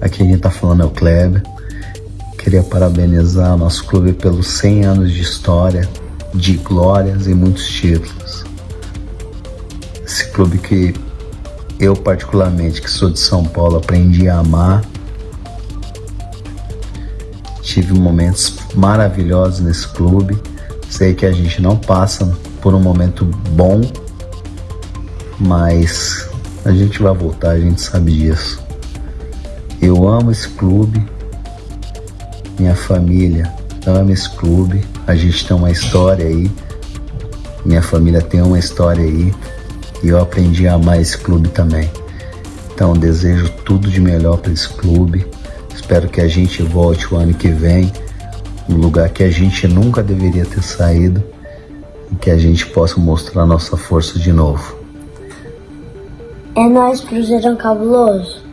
Aqui quem tá falando é o Kleber. Queria parabenizar nosso clube pelos 100 anos de história, de glórias e muitos títulos. Esse clube que eu particularmente, que sou de São Paulo, aprendi a amar. Tive momentos maravilhosos nesse clube. Sei que a gente não passa por um momento bom, mas a gente vai voltar, a gente sabe disso. Eu amo esse clube, minha família ama esse clube, a gente tem uma história aí, minha família tem uma história aí e eu aprendi a amar esse clube também. Então desejo tudo de melhor para esse clube, espero que a gente volte o ano que vem, um lugar que a gente nunca deveria ter saído e que a gente possa mostrar nossa força de novo. É nóis, Cruzeirão Cabuloso.